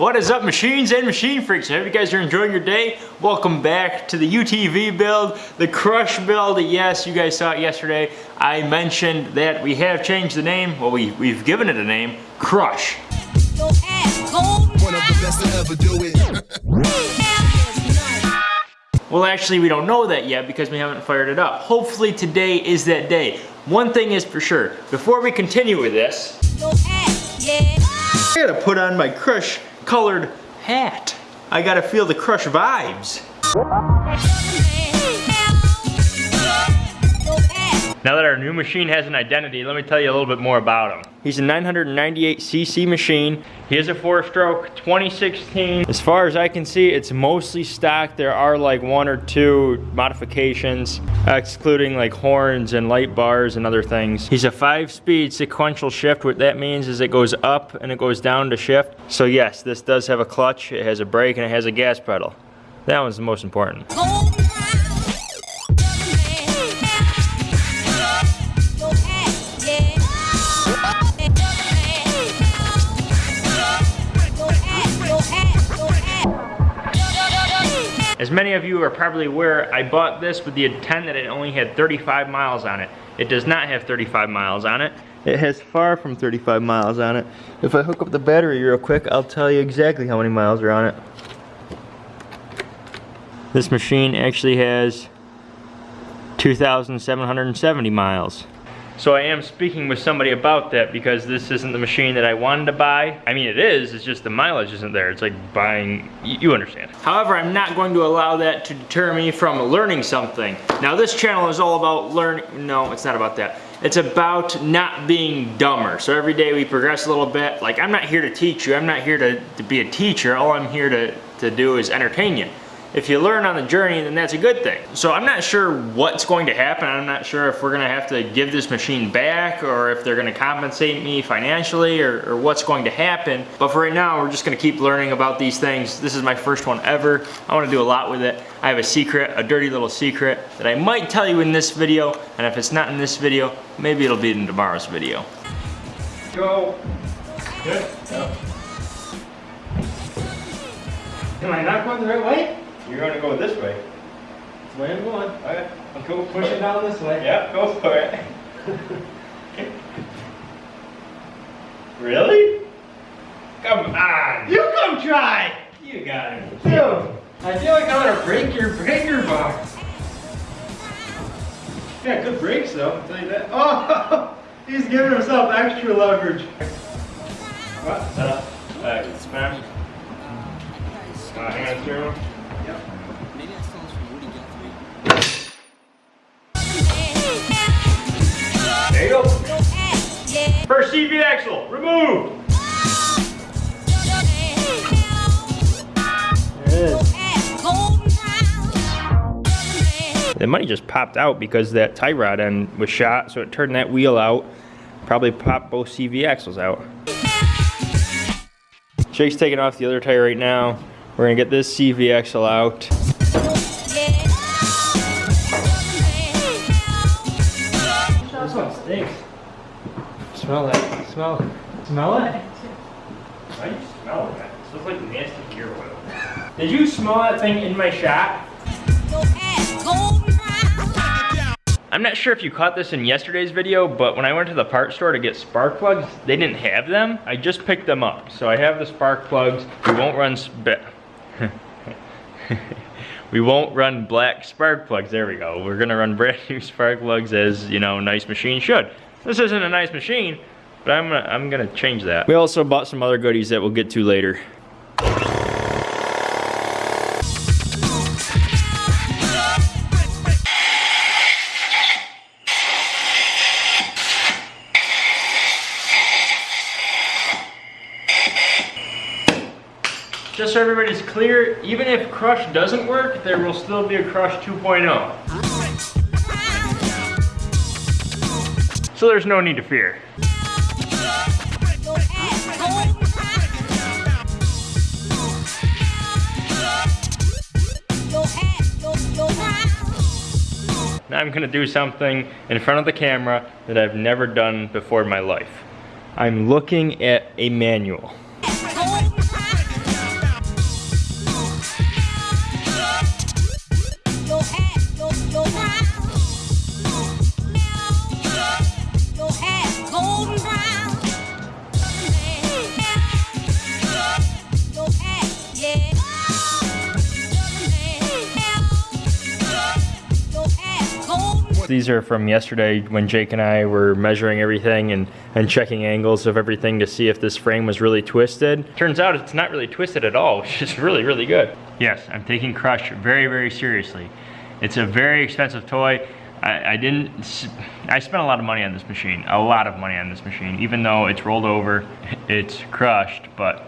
What is up machines and machine freaks? I hope you guys are enjoying your day. Welcome back to the UTV build, the Crush build. Yes, you guys saw it yesterday. I mentioned that we have changed the name. Well, we, we've given it a name, Crush. Well, actually, we don't know that yet because we haven't fired it up. Hopefully today is that day. One thing is for sure, before we continue with this, I gotta put on my Crush colored hat. I gotta feel the Crush vibes. Now that our new machine has an identity, let me tell you a little bit more about him. He's a 998cc machine. He is a four stroke 2016. As far as I can see, it's mostly stock. There are like one or two modifications, excluding like horns and light bars and other things. He's a five speed sequential shift. What that means is it goes up and it goes down to shift. So yes, this does have a clutch, it has a brake and it has a gas pedal. That one's the most important. As many of you are probably aware, I bought this with the intent that it only had 35 miles on it. It does not have 35 miles on it. It has far from 35 miles on it. If I hook up the battery real quick, I'll tell you exactly how many miles are on it. This machine actually has 2,770 miles. So I am speaking with somebody about that because this isn't the machine that I wanted to buy. I mean, it is, it's just the mileage isn't there. It's like buying, you understand. However, I'm not going to allow that to deter me from learning something. Now this channel is all about learning, no, it's not about that. It's about not being dumber. So every day we progress a little bit. Like I'm not here to teach you, I'm not here to, to be a teacher. All I'm here to, to do is entertain you if you learn on the journey, then that's a good thing. So I'm not sure what's going to happen. I'm not sure if we're gonna have to give this machine back or if they're gonna compensate me financially or, or, what's going to happen. But for right now, we're just gonna keep learning about these things. This is my first one ever. I wanna do a lot with it. I have a secret, a dirty little secret that I might tell you in this video. And if it's not in this video, maybe it'll be in tomorrow's video. Go. Good. Yep. Am I not going the right way? You're going to go this way. That's the way I'm going. Okay. I'll go push it down this way. Yep, go for it. really? Come on. You come try. You got it. Dude, I feel like I'm gonna break your breaker box. Yeah, good brakes though, I'll tell you that. Oh, he's giving himself extra leverage. What? Uh, uh, smash. Uh, hand through. There you go. First CV axle, removed. The money just popped out because that tie rod end was shot, so it turned that wheel out. Probably popped both CV axles out. Jake's taking off the other tire right now. We're gonna get this CV axle out. Smell it. Smell it. Smell it? Why do you smell that? It smells like nasty gear oil. Did you smell that thing in my shop? I'm not sure if you caught this in yesterday's video, but when I went to the part store to get spark plugs, they didn't have them. I just picked them up. So I have the spark plugs. We won't run we won't run black spark plugs. There we go. We're gonna run brand new spark plugs as, you know, nice machine should. This isn't a nice machine, but I'm gonna, I'm gonna change that. We also bought some other goodies that we'll get to later. just so everybody's clear, even if Crush doesn't work, there will still be a Crush 2.0. so there's no need to fear. Now I'm gonna do something in front of the camera that I've never done before in my life. I'm looking at a manual. These are from yesterday when Jake and I were measuring everything and, and checking angles of everything to see if this frame was really twisted. Turns out it's not really twisted at all, which is really, really good. Yes, I'm taking Crush very, very seriously. It's a very expensive toy. I, I, didn't, I spent a lot of money on this machine, a lot of money on this machine, even though it's rolled over, it's crushed, but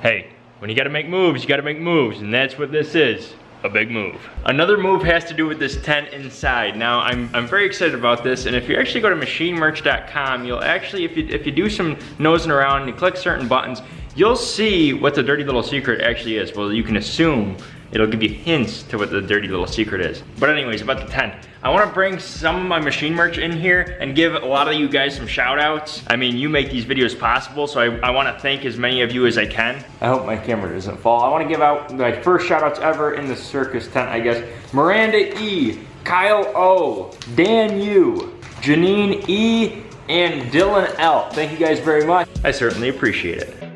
hey, when you gotta make moves, you gotta make moves, and that's what this is a big move. Another move has to do with this tent inside. Now, I'm, I'm very excited about this, and if you actually go to machinemerch.com, you'll actually, if you, if you do some nosing around and you click certain buttons, you'll see what the dirty little secret actually is. Well, you can assume It'll give you hints to what the dirty little secret is. But anyways, about the tent. I wanna bring some of my machine merch in here and give a lot of you guys some shout outs. I mean, you make these videos possible, so I, I wanna thank as many of you as I can. I hope my camera doesn't fall. I wanna give out my first shout outs ever in the circus tent, I guess. Miranda E, Kyle O, Dan U, Janine E, and Dylan L. Thank you guys very much. I certainly appreciate it.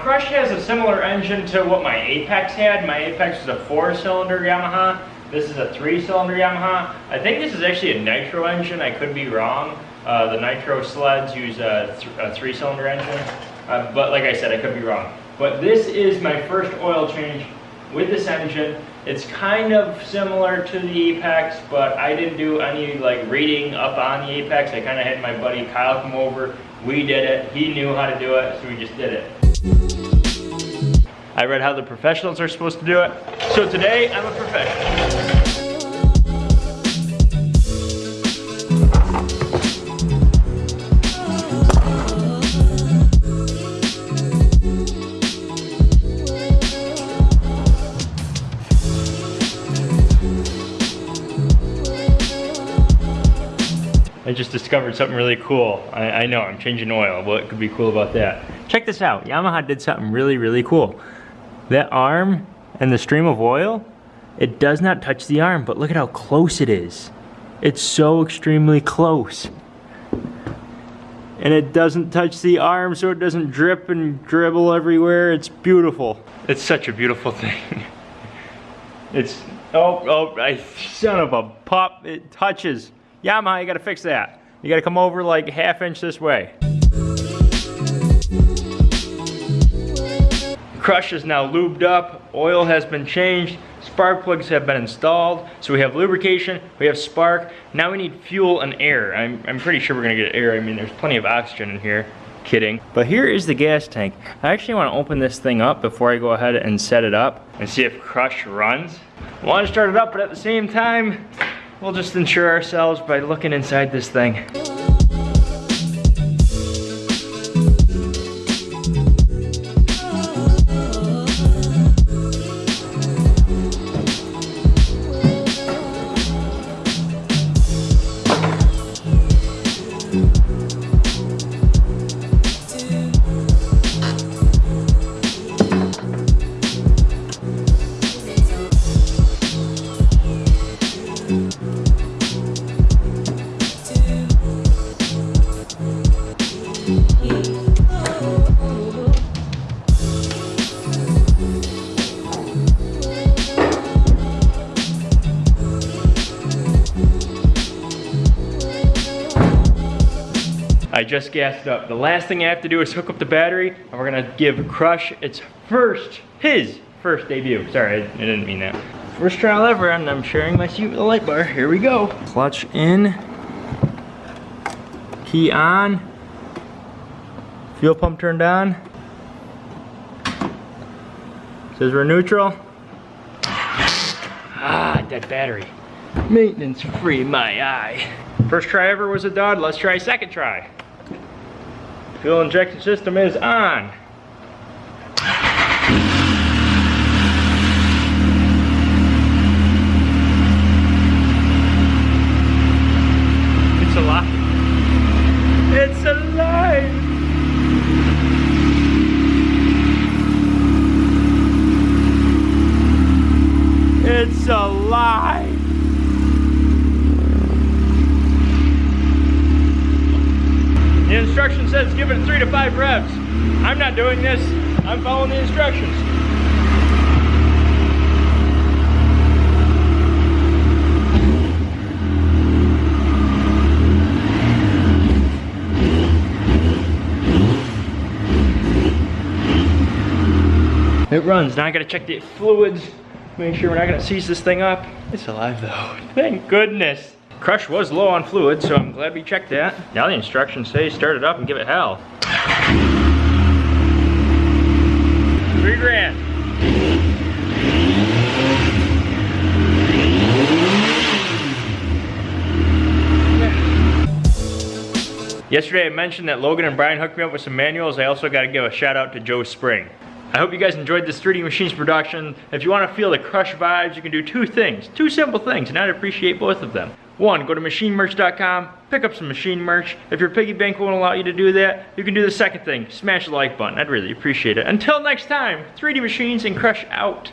Crush has a similar engine to what my Apex had. My Apex was a four-cylinder Yamaha. This is a three-cylinder Yamaha. I think this is actually a nitro engine. I could be wrong. Uh, the nitro sleds use a, th a three-cylinder engine. Uh, but like I said, I could be wrong. But this is my first oil change with this engine. It's kind of similar to the Apex, but I didn't do any like reading up on the Apex. I kind of had my buddy Kyle come over. We did it. He knew how to do it, so we just did it. I read how the professionals are supposed to do it. So today, I'm a professional. Discovered something really cool. I, I, know, I'm changing oil. What could be cool about that? Check this out. Yamaha did something really, really cool. That arm and the stream of oil, it does not touch the arm, but look at how close it is. It's so extremely close. And it doesn't touch the arm so it doesn't drip and dribble everywhere. It's beautiful. It's such a beautiful thing. It's, oh, oh, I, son of a pup, it touches. Yamaha, you gotta fix that. You gotta come over like half inch this way. Crush is now lubed up, oil has been changed, spark plugs have been installed. So we have lubrication, we have spark. Now we need fuel and air. I'm, I'm pretty sure we're gonna get air. I mean, there's plenty of oxygen in here. Kidding. But here is the gas tank. I actually wanna open this thing up before I go ahead and set it up and see if Crush runs. I wanna start it up, but at the same time, We'll just ensure ourselves by looking inside this thing. Just gassed up. The last thing I have to do is hook up the battery and we're gonna give Crush its first, his first debut. Sorry, I, didn't mean that. First trial ever and I'm sharing my seat with the light bar. Here we go. Clutch in, key on, fuel pump turned on. Says we're neutral. Ah, dead battery. Maintenance free my eye. First try ever was a dud, let's try second try. Fuel injection system is on. It's alive. It's alive! It's alive! The instruction says give it three to five revs. I'm not doing this. I'm following the instructions. It runs. Now I gotta check the fluids. Make sure we're not gonna seize this thing up. It's alive though. Thank goodness. Crush was low on fluid, so I'm glad we checked that. Now the instructions say start it up and give it hell. Three grand. Yesterday I mentioned that Logan and Brian hooked me up with some manuals. I also gotta give a shout out to Joe Spring. I hope you guys enjoyed this 3D Machines production. If you want to feel the Crush vibes, you can do two things, two simple things, and I'd appreciate both of them. One, go to machinemerch.com, pick up some machine merch. If your piggy bank won't allow you to do that, you can do the second thing, smash the like button. I'd really appreciate it. Until next time, 3D Machines and Crush out.